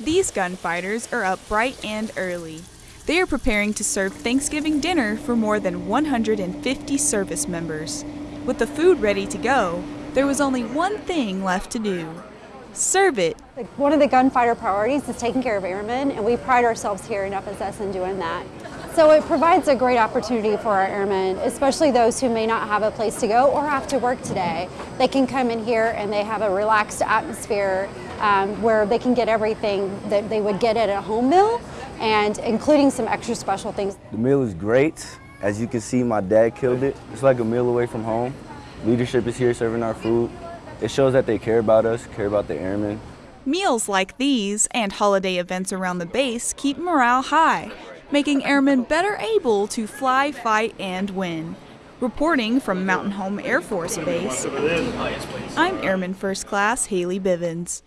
These gunfighters are up bright and early. They are preparing to serve Thanksgiving dinner for more than 150 service members. With the food ready to go, there was only one thing left to do serve it. One of the gunfighter priorities is taking care of airmen, and we pride ourselves here in FSS in doing that. So it provides a great opportunity for our airmen, especially those who may not have a place to go or have to work today. They can come in here and they have a relaxed atmosphere um, where they can get everything that they would get at a home meal and including some extra special things. The meal is great. As you can see, my dad killed it. It's like a meal away from home. Leadership is here serving our food. It shows that they care about us, care about the airmen. Meals like these and holiday events around the base keep morale high, making airmen better able to fly, fight, and win. Reporting from Mountain Home Air Force Base, I'm Airman First Class Haley Bivens.